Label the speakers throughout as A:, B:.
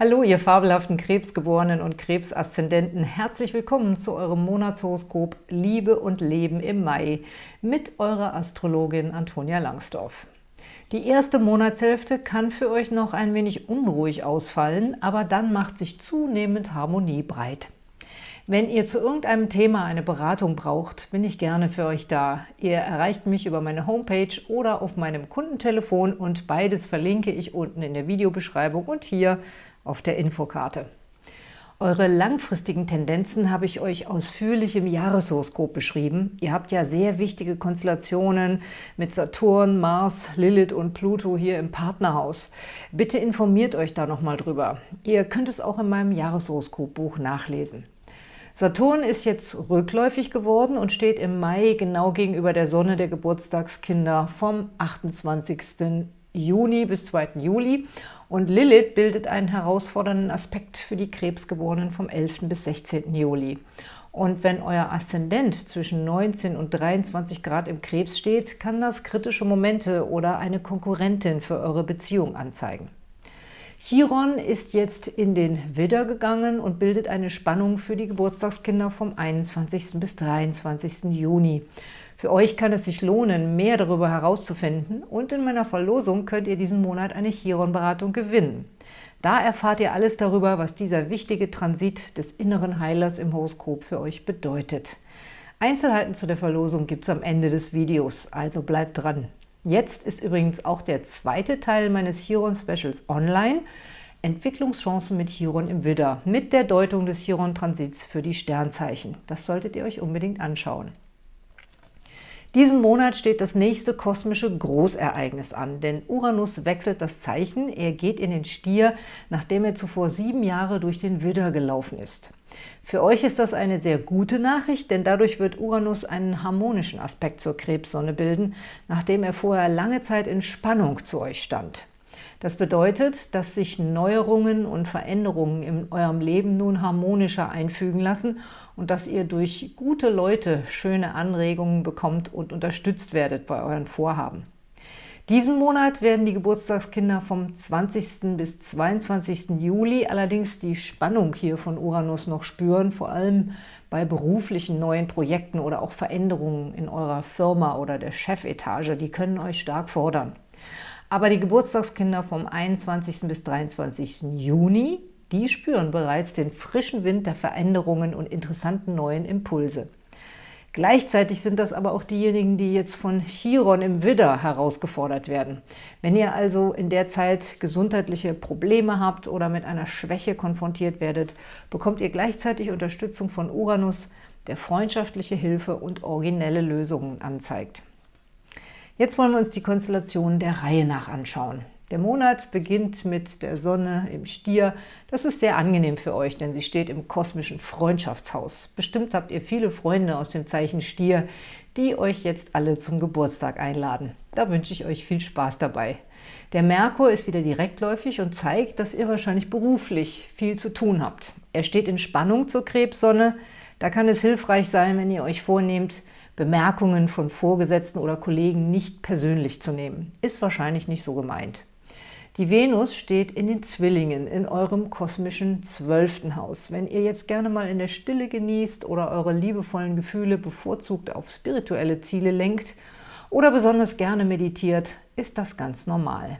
A: Hallo, ihr fabelhaften Krebsgeborenen und Krebsaszendenten. Herzlich willkommen zu eurem Monatshoroskop Liebe und Leben im Mai mit eurer Astrologin Antonia Langsdorf. Die erste Monatshälfte kann für euch noch ein wenig unruhig ausfallen, aber dann macht sich zunehmend Harmonie breit. Wenn ihr zu irgendeinem Thema eine Beratung braucht, bin ich gerne für euch da. Ihr erreicht mich über meine Homepage oder auf meinem Kundentelefon und beides verlinke ich unten in der Videobeschreibung und hier auf der Infokarte. Eure langfristigen Tendenzen habe ich euch ausführlich im Jahreshoroskop beschrieben. Ihr habt ja sehr wichtige Konstellationen mit Saturn, Mars, Lilith und Pluto hier im Partnerhaus. Bitte informiert euch da nochmal drüber. Ihr könnt es auch in meinem Jahreshoroskopbuch nachlesen. Saturn ist jetzt rückläufig geworden und steht im Mai genau gegenüber der Sonne der Geburtstagskinder vom 28. Juni bis 2. Juli und Lilith bildet einen herausfordernden Aspekt für die Krebsgeborenen vom 11. bis 16. Juli. Und wenn euer Aszendent zwischen 19 und 23 Grad im Krebs steht, kann das kritische Momente oder eine Konkurrentin für eure Beziehung anzeigen. Chiron ist jetzt in den Widder gegangen und bildet eine Spannung für die Geburtstagskinder vom 21. bis 23. Juni. Für euch kann es sich lohnen, mehr darüber herauszufinden und in meiner Verlosung könnt ihr diesen Monat eine Chiron-Beratung gewinnen. Da erfahrt ihr alles darüber, was dieser wichtige Transit des inneren Heilers im Horoskop für euch bedeutet. Einzelheiten zu der Verlosung gibt es am Ende des Videos, also bleibt dran. Jetzt ist übrigens auch der zweite Teil meines Chiron-Specials online, Entwicklungschancen mit Chiron im Widder, mit der Deutung des Chiron-Transits für die Sternzeichen. Das solltet ihr euch unbedingt anschauen. Diesen Monat steht das nächste kosmische Großereignis an, denn Uranus wechselt das Zeichen, er geht in den Stier, nachdem er zuvor sieben Jahre durch den Widder gelaufen ist. Für euch ist das eine sehr gute Nachricht, denn dadurch wird Uranus einen harmonischen Aspekt zur Krebssonne bilden, nachdem er vorher lange Zeit in Spannung zu euch stand. Das bedeutet, dass sich Neuerungen und Veränderungen in eurem Leben nun harmonischer einfügen lassen und dass ihr durch gute Leute schöne Anregungen bekommt und unterstützt werdet bei euren Vorhaben. Diesen Monat werden die Geburtstagskinder vom 20. bis 22. Juli allerdings die Spannung hier von Uranus noch spüren, vor allem bei beruflichen neuen Projekten oder auch Veränderungen in eurer Firma oder der Chefetage. Die können euch stark fordern. Aber die Geburtstagskinder vom 21. bis 23. Juni, die spüren bereits den frischen Wind der Veränderungen und interessanten neuen Impulse. Gleichzeitig sind das aber auch diejenigen, die jetzt von Chiron im Widder herausgefordert werden. Wenn ihr also in der Zeit gesundheitliche Probleme habt oder mit einer Schwäche konfrontiert werdet, bekommt ihr gleichzeitig Unterstützung von Uranus, der freundschaftliche Hilfe und originelle Lösungen anzeigt. Jetzt wollen wir uns die Konstellation der Reihe nach anschauen. Der Monat beginnt mit der Sonne im Stier. Das ist sehr angenehm für euch, denn sie steht im kosmischen Freundschaftshaus. Bestimmt habt ihr viele Freunde aus dem Zeichen Stier, die euch jetzt alle zum Geburtstag einladen. Da wünsche ich euch viel Spaß dabei. Der Merkur ist wieder direktläufig und zeigt, dass ihr wahrscheinlich beruflich viel zu tun habt. Er steht in Spannung zur Krebssonne. Da kann es hilfreich sein, wenn ihr euch vornehmt, Bemerkungen von Vorgesetzten oder Kollegen nicht persönlich zu nehmen. Ist wahrscheinlich nicht so gemeint. Die Venus steht in den Zwillingen, in eurem kosmischen zwölften Haus. Wenn ihr jetzt gerne mal in der Stille genießt oder eure liebevollen Gefühle bevorzugt auf spirituelle Ziele lenkt oder besonders gerne meditiert, ist das ganz normal.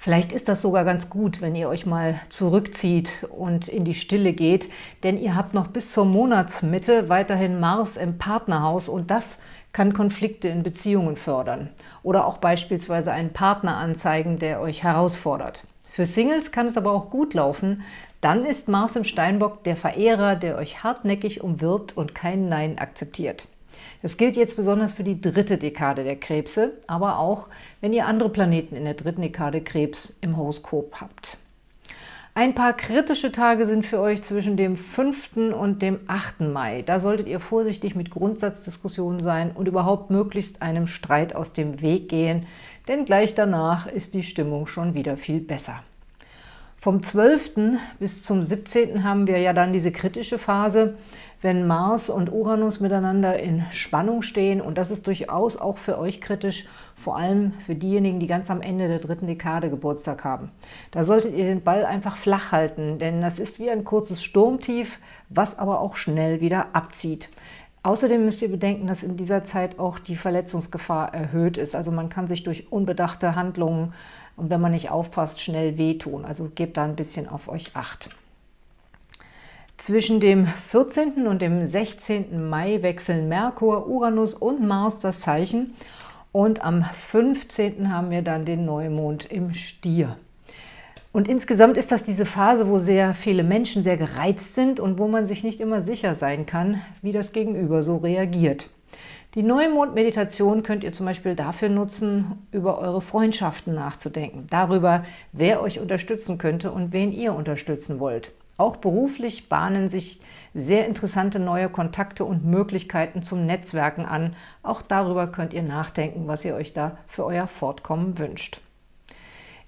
A: Vielleicht ist das sogar ganz gut, wenn ihr euch mal zurückzieht und in die Stille geht, denn ihr habt noch bis zur Monatsmitte weiterhin Mars im Partnerhaus und das kann Konflikte in Beziehungen fördern oder auch beispielsweise einen Partner anzeigen, der euch herausfordert. Für Singles kann es aber auch gut laufen, dann ist Mars im Steinbock der Verehrer, der euch hartnäckig umwirbt und kein Nein akzeptiert. Das gilt jetzt besonders für die dritte Dekade der Krebse, aber auch, wenn ihr andere Planeten in der dritten Dekade Krebs im Horoskop habt. Ein paar kritische Tage sind für euch zwischen dem 5. und dem 8. Mai. Da solltet ihr vorsichtig mit Grundsatzdiskussionen sein und überhaupt möglichst einem Streit aus dem Weg gehen, denn gleich danach ist die Stimmung schon wieder viel besser. Vom 12. bis zum 17. haben wir ja dann diese kritische Phase, wenn Mars und Uranus miteinander in Spannung stehen. Und das ist durchaus auch für euch kritisch, vor allem für diejenigen, die ganz am Ende der dritten Dekade Geburtstag haben. Da solltet ihr den Ball einfach flach halten, denn das ist wie ein kurzes Sturmtief, was aber auch schnell wieder abzieht. Außerdem müsst ihr bedenken, dass in dieser Zeit auch die Verletzungsgefahr erhöht ist. Also man kann sich durch unbedachte Handlungen und wenn man nicht aufpasst, schnell wehtun. Also gebt da ein bisschen auf euch Acht. Zwischen dem 14. und dem 16. Mai wechseln Merkur, Uranus und Mars das Zeichen und am 15. haben wir dann den Neumond im Stier. Und insgesamt ist das diese Phase, wo sehr viele Menschen sehr gereizt sind und wo man sich nicht immer sicher sein kann, wie das Gegenüber so reagiert. Die Neumond-Meditation könnt ihr zum Beispiel dafür nutzen, über eure Freundschaften nachzudenken, darüber, wer euch unterstützen könnte und wen ihr unterstützen wollt. Auch beruflich bahnen sich sehr interessante neue Kontakte und Möglichkeiten zum Netzwerken an. Auch darüber könnt ihr nachdenken, was ihr euch da für euer Fortkommen wünscht.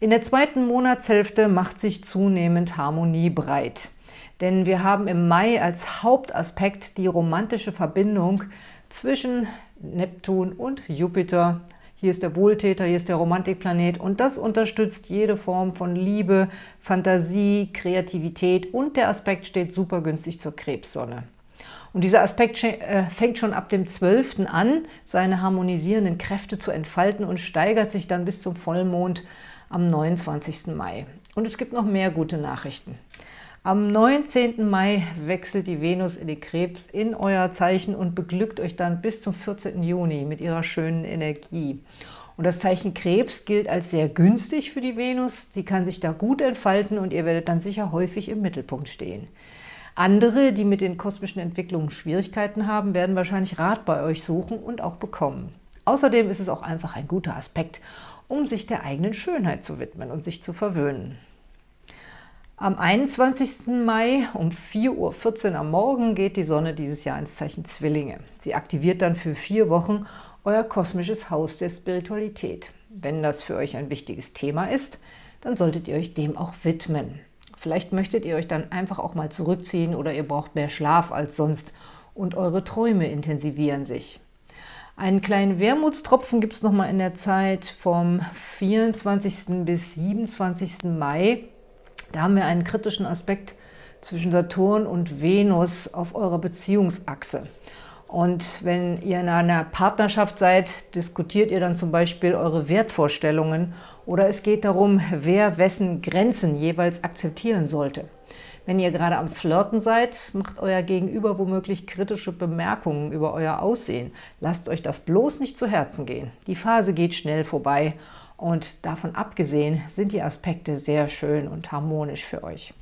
A: In der zweiten Monatshälfte macht sich zunehmend Harmonie breit. Denn wir haben im Mai als Hauptaspekt die romantische Verbindung zwischen Neptun und Jupiter, hier ist der Wohltäter, hier ist der Romantikplanet und das unterstützt jede Form von Liebe, Fantasie, Kreativität und der Aspekt steht super günstig zur Krebssonne. Und dieser Aspekt äh, fängt schon ab dem 12. an, seine harmonisierenden Kräfte zu entfalten und steigert sich dann bis zum Vollmond am 29. Mai. Und es gibt noch mehr gute Nachrichten. Am 19. Mai wechselt die Venus in die Krebs in euer Zeichen und beglückt euch dann bis zum 14. Juni mit ihrer schönen Energie. Und das Zeichen Krebs gilt als sehr günstig für die Venus. Sie kann sich da gut entfalten und ihr werdet dann sicher häufig im Mittelpunkt stehen. Andere, die mit den kosmischen Entwicklungen Schwierigkeiten haben, werden wahrscheinlich Rat bei euch suchen und auch bekommen. Außerdem ist es auch einfach ein guter Aspekt, um sich der eigenen Schönheit zu widmen und sich zu verwöhnen. Am 21. Mai um 4.14 Uhr am Morgen geht die Sonne dieses Jahr ins Zeichen Zwillinge. Sie aktiviert dann für vier Wochen euer kosmisches Haus der Spiritualität. Wenn das für euch ein wichtiges Thema ist, dann solltet ihr euch dem auch widmen. Vielleicht möchtet ihr euch dann einfach auch mal zurückziehen oder ihr braucht mehr Schlaf als sonst und eure Träume intensivieren sich. Einen kleinen Wermutstropfen gibt es nochmal in der Zeit vom 24. bis 27. Mai. Da haben wir einen kritischen Aspekt zwischen Saturn und Venus auf eurer Beziehungsachse. Und wenn ihr in einer Partnerschaft seid, diskutiert ihr dann zum Beispiel eure Wertvorstellungen oder es geht darum, wer wessen Grenzen jeweils akzeptieren sollte. Wenn ihr gerade am Flirten seid, macht euer Gegenüber womöglich kritische Bemerkungen über euer Aussehen. Lasst euch das bloß nicht zu Herzen gehen. Die Phase geht schnell vorbei und davon abgesehen sind die Aspekte sehr schön und harmonisch für euch.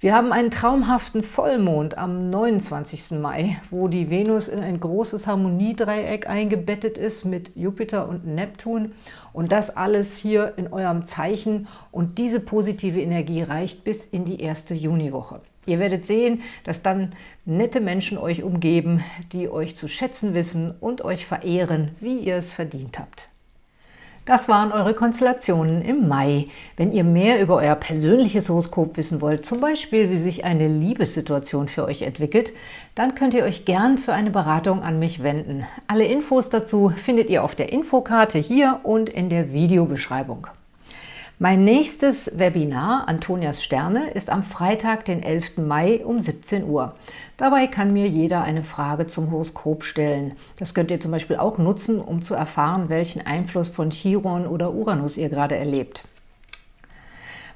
A: Wir haben einen traumhaften Vollmond am 29. Mai, wo die Venus in ein großes Harmoniedreieck eingebettet ist mit Jupiter und Neptun. Und das alles hier in eurem Zeichen. Und diese positive Energie reicht bis in die erste Juniwoche. Ihr werdet sehen, dass dann nette Menschen euch umgeben, die euch zu schätzen wissen und euch verehren, wie ihr es verdient habt. Das waren eure Konstellationen im Mai. Wenn ihr mehr über euer persönliches Horoskop wissen wollt, zum Beispiel wie sich eine Liebessituation für euch entwickelt, dann könnt ihr euch gern für eine Beratung an mich wenden. Alle Infos dazu findet ihr auf der Infokarte hier und in der Videobeschreibung. Mein nächstes Webinar, Antonias Sterne, ist am Freitag, den 11. Mai um 17 Uhr. Dabei kann mir jeder eine Frage zum Horoskop stellen. Das könnt ihr zum Beispiel auch nutzen, um zu erfahren, welchen Einfluss von Chiron oder Uranus ihr gerade erlebt.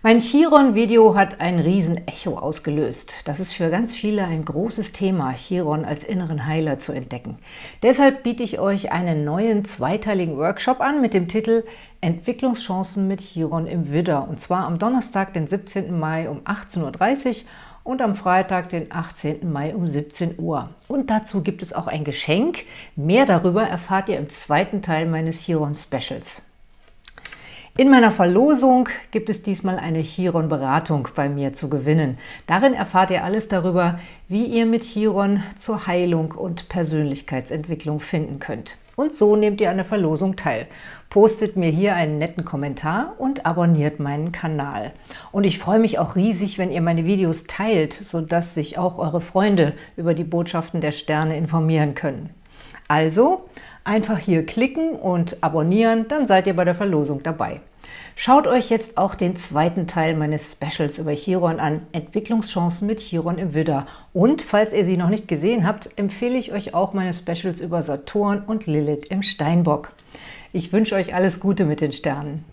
A: Mein Chiron-Video hat ein Riesen-Echo ausgelöst. Das ist für ganz viele ein großes Thema, Chiron als inneren Heiler zu entdecken. Deshalb biete ich euch einen neuen zweiteiligen Workshop an mit dem Titel Entwicklungschancen mit Chiron im Widder. Und zwar am Donnerstag, den 17. Mai um 18.30 Uhr und am Freitag, den 18. Mai um 17 Uhr. Und dazu gibt es auch ein Geschenk. Mehr darüber erfahrt ihr im zweiten Teil meines Chiron-Specials. In meiner Verlosung gibt es diesmal eine Chiron-Beratung bei mir zu gewinnen. Darin erfahrt ihr alles darüber, wie ihr mit Chiron zur Heilung und Persönlichkeitsentwicklung finden könnt. Und so nehmt ihr an der Verlosung teil. Postet mir hier einen netten Kommentar und abonniert meinen Kanal. Und ich freue mich auch riesig, wenn ihr meine Videos teilt, sodass sich auch eure Freunde über die Botschaften der Sterne informieren können. Also einfach hier klicken und abonnieren, dann seid ihr bei der Verlosung dabei. Schaut euch jetzt auch den zweiten Teil meines Specials über Chiron an, Entwicklungschancen mit Chiron im Widder. Und falls ihr sie noch nicht gesehen habt, empfehle ich euch auch meine Specials über Saturn und Lilith im Steinbock. Ich wünsche euch alles Gute mit den Sternen.